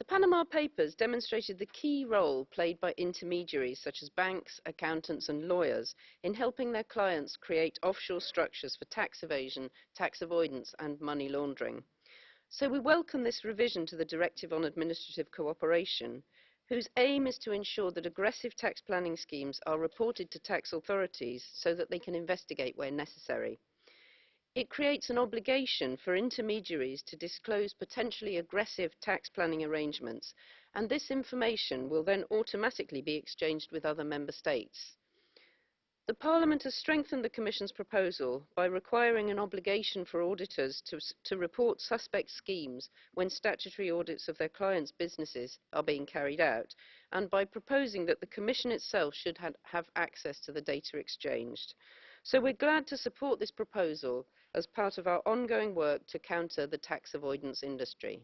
The Panama Papers demonstrated the key role played by intermediaries such as banks, accountants and lawyers in helping their clients create offshore structures for tax evasion, tax avoidance and money laundering. So we welcome this revision to the Directive on Administrative Cooperation, whose aim is to ensure that aggressive tax planning schemes are reported to tax authorities so that they can investigate where necessary. It creates an obligation for intermediaries to disclose potentially aggressive tax planning arrangements, and this information will then automatically be exchanged with other member states. The Parliament has strengthened the Commission's proposal by requiring an obligation for auditors to, to, report suspect schemes when statutory audits of their clients' businesses are being carried out, and by proposing that the Commission itself should have access to the data exchanged. So we're glad to support this proposal as part of our ongoing work to counter the tax avoidance industry.